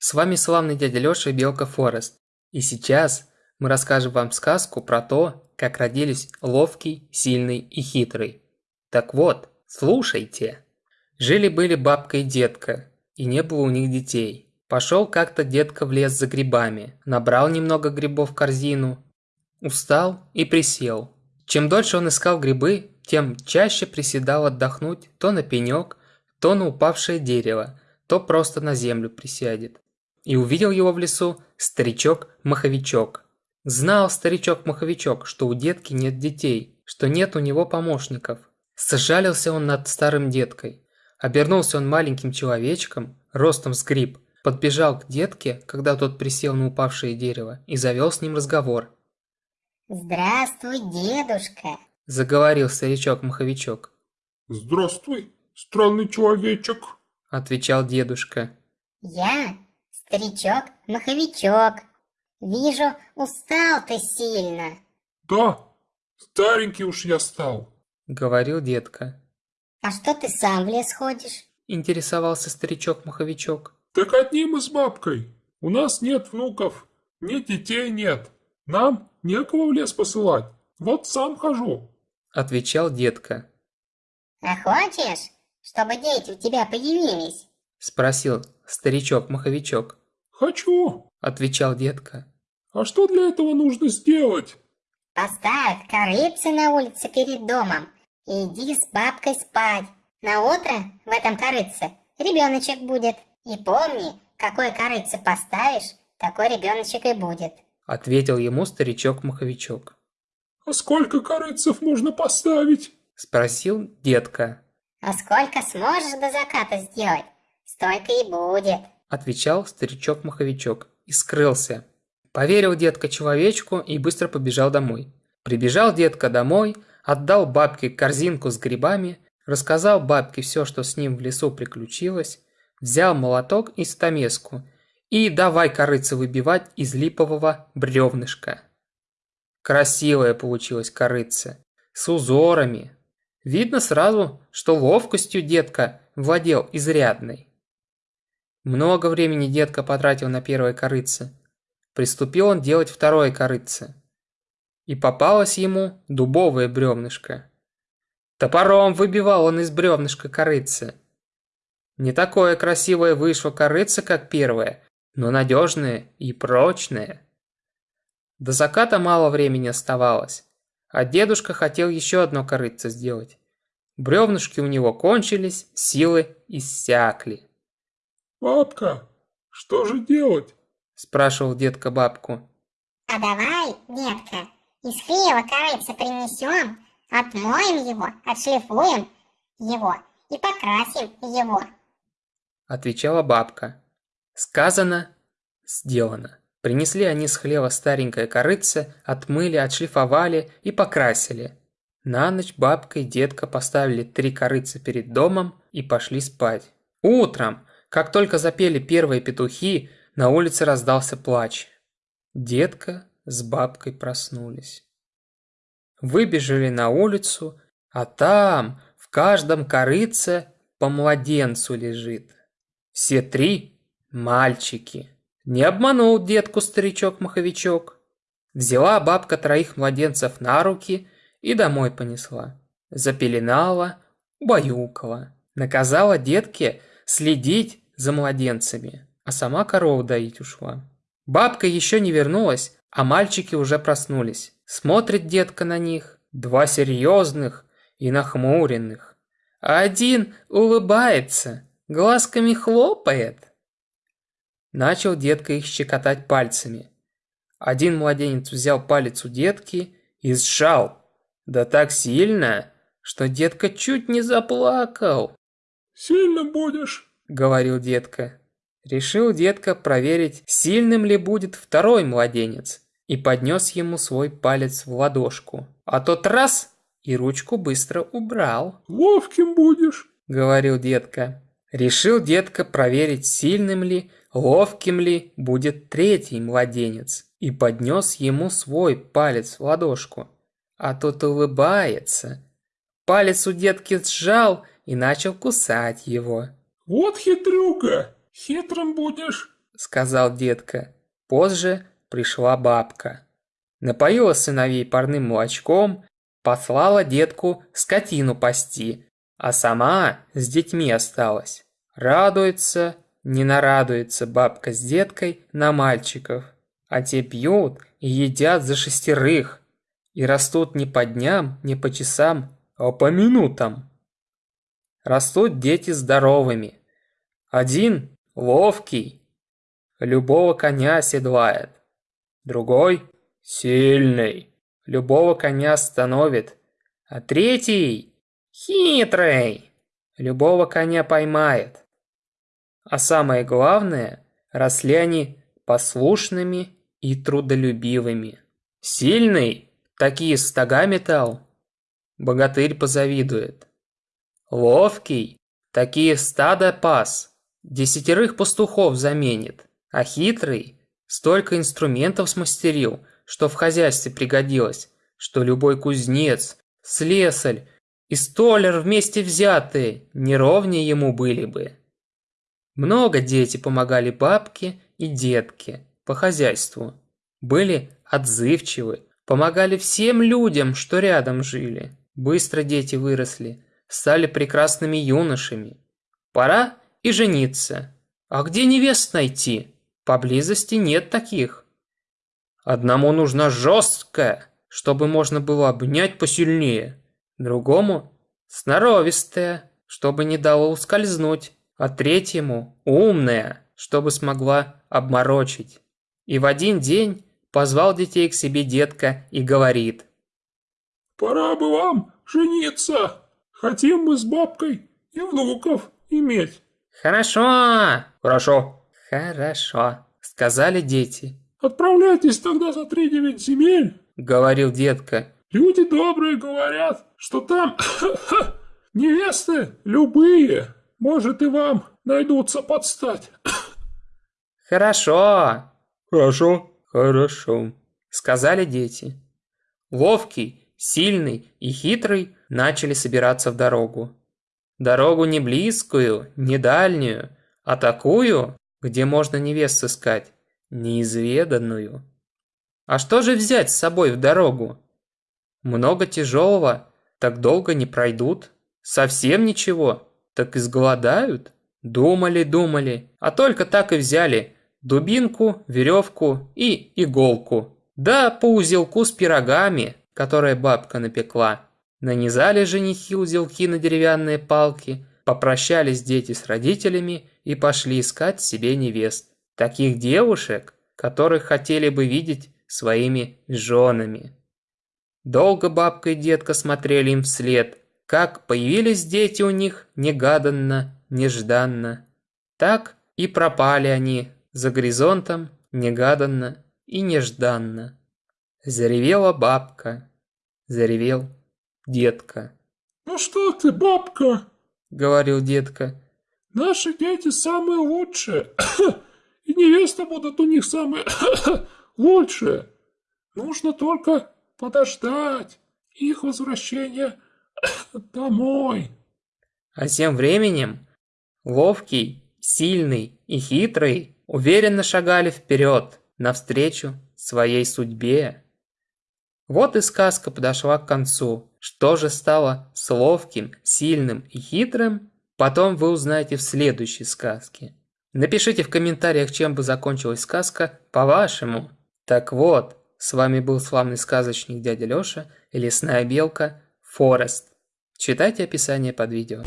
С вами славный дядя Лёша и Белка Форест. И сейчас мы расскажем вам сказку про то, как родились ловкий, сильный и хитрый. Так вот, слушайте. Жили-были бабка и детка, и не было у них детей. Пошел как-то детка в лес за грибами, набрал немного грибов в корзину, устал и присел. Чем дольше он искал грибы, тем чаще приседал отдохнуть то на пенек, то на упавшее дерево, то просто на землю присядет и увидел его в лесу старичок-маховичок. Знал старичок-маховичок, что у детки нет детей, что нет у него помощников. Сжалился он над старым деткой. Обернулся он маленьким человечком, ростом с гриб, подбежал к детке, когда тот присел на упавшее дерево, и завел с ним разговор. «Здравствуй, дедушка!» – заговорил старичок-маховичок. «Здравствуй, странный человечек!» – отвечал дедушка. «Я Старичок-маховичок, вижу, устал ты сильно. Да, старенький уж я стал, говорил детка. А что ты сам в лес ходишь? Интересовался старичок-маховичок. Так одним и с бабкой. У нас нет внуков, ни детей нет. Нам некого в лес посылать. Вот сам хожу. Отвечал детка. А хочешь, чтобы дети у тебя появились? Спросил старичок-маховичок. «Хочу!» – отвечал детка. «А что для этого нужно сделать?» «Поставь корыце на улице перед домом и иди с бабкой спать. На утро в этом корыце ребеночек будет. И помни, какой корыце поставишь, такой ребеночек и будет», – ответил ему старичок-маховичок. «А сколько корыцев можно поставить?» – спросил детка. «А сколько сможешь до заката сделать, столько и будет», отвечал старичок-маховичок и скрылся. Поверил детка человечку и быстро побежал домой. Прибежал детка домой, отдал бабке корзинку с грибами, рассказал бабке все, что с ним в лесу приключилось, взял молоток и стамеску и давай корыце выбивать из липового бревнышка. Красивая получилась корыца, с узорами. Видно сразу, что ловкостью детка владел изрядной. Много времени детка потратил на первое корыце. Приступил он делать второе корыце. И попалось ему дубовое бревнышко. Топором выбивал он из бревнышка корыце. Не такое красивое вышло корыце, как первое, но надежное и прочное. До заката мало времени оставалось, а дедушка хотел еще одно корыце сделать. Бревнышки у него кончились, силы иссякли. «Бабка, что же делать?» – спрашивал детка бабку. «А давай, детка, из хлева корыца принесем, отмоем его, отшлифуем его и покрасим его», – отвечала бабка. Сказано, сделано. Принесли они с хлева старенькое корыце, отмыли, отшлифовали и покрасили. На ночь бабка и детка поставили три корыца перед домом и пошли спать. Утром как только запели первые петухи, на улице раздался плач. Детка с бабкой проснулись. Выбежали на улицу, а там в каждом корыце по младенцу лежит. Все три мальчики. Не обманул детку старичок-маховичок. Взяла бабка троих младенцев на руки и домой понесла. Запеленала, убаюкала. Наказала детке следить за младенцами, а сама корову доить ушла. Бабка еще не вернулась, а мальчики уже проснулись. Смотрит детка на них, два серьезных и нахмуренных. А один улыбается, глазками хлопает. Начал детка их щекотать пальцами. Один младенец взял палец у детки и сжал. Да так сильно, что детка чуть не заплакал. «Сильно будешь?» – говорил детка. Решил детка проверить, сильным ли будет второй младенец, и поднес ему свой палец в ладошку. А тот раз и ручку быстро убрал. «Ловким будешь», – говорил детка. Решил детка проверить, сильным ли, ловким ли будет третий младенец, и поднес ему свой палец в ладошку. А тот улыбается. Палец у детки сжал, и начал кусать его. «Вот хитрюка, хитрым будешь», сказал детка. Позже пришла бабка. Напоила сыновей парным молочком, послала детку скотину пасти, а сама с детьми осталась. Радуется, не нарадуется бабка с деткой на мальчиков, а те пьют и едят за шестерых, и растут не по дням, не по часам, а по минутам. Растут дети здоровыми. Один ловкий, любого коня седлает, другой сильный, любого коня становит, а третий хитрый, любого коня поймает. А самое главное, росли они послушными и трудолюбивыми. Сильный такие стога метал, богатырь позавидует. Ловкий такие стада пас, десятерых пастухов заменит, а хитрый столько инструментов смастерил, что в хозяйстве пригодилось, что любой кузнец, слесарь и столяр вместе взятые не ровнее ему были бы. Много дети помогали бабке и детке по хозяйству. Были отзывчивы, помогали всем людям, что рядом жили. Быстро дети выросли, стали прекрасными юношами. Пора и жениться. А где невест найти? Поблизости нет таких. Одному нужна жесткая, чтобы можно было обнять посильнее. Другому сноровистая, чтобы не дало ускользнуть. А третьему умная, чтобы смогла обморочить. И в один день позвал детей к себе детка и говорит. «Пора бы вам жениться. Хотим мы с бабкой и внуков иметь». «Хорошо!» «Хорошо!» «Хорошо!» Сказали дети. «Отправляйтесь тогда за три девять земель!» Говорил детка. «Люди добрые говорят, что там невесты любые. Может и вам найдутся подстать». «Хорошо!» «Хорошо!» «Хорошо!» Сказали дети. Ловкий, сильный и хитрый начали собираться в дорогу. Дорогу не близкую, не дальнюю, а такую, где можно невест искать, неизведанную. А что же взять с собой в дорогу? Много тяжелого, так долго не пройдут. Совсем ничего, так изголодают. Думали, думали, а только так и взяли дубинку, веревку и иголку. Да по узелку с пирогами, которые бабка напекла. Нанизали женихи узелки на деревянные палки, попрощались дети с родителями и пошли искать себе невест. Таких девушек, которых хотели бы видеть своими женами. Долго бабка и детка смотрели им вслед, как появились дети у них негаданно, нежданно. Так и пропали они за горизонтом негаданно и нежданно. Заревела бабка, заревел детка. «Ну что ты, бабка?» — говорил детка. «Наши дети самые лучшие, и невесты будут у них самые лучшие. Нужно только подождать их возвращения домой». А тем временем ловкий, сильный и хитрый уверенно шагали вперед, навстречу своей судьбе. Вот и сказка подошла к концу. Что же стало с ловким, сильным и хитрым, потом вы узнаете в следующей сказке. Напишите в комментариях, чем бы закончилась сказка по-вашему. Так вот, с вами был славный сказочник дядя Лёша и лесная белка Форест. Читайте описание под видео.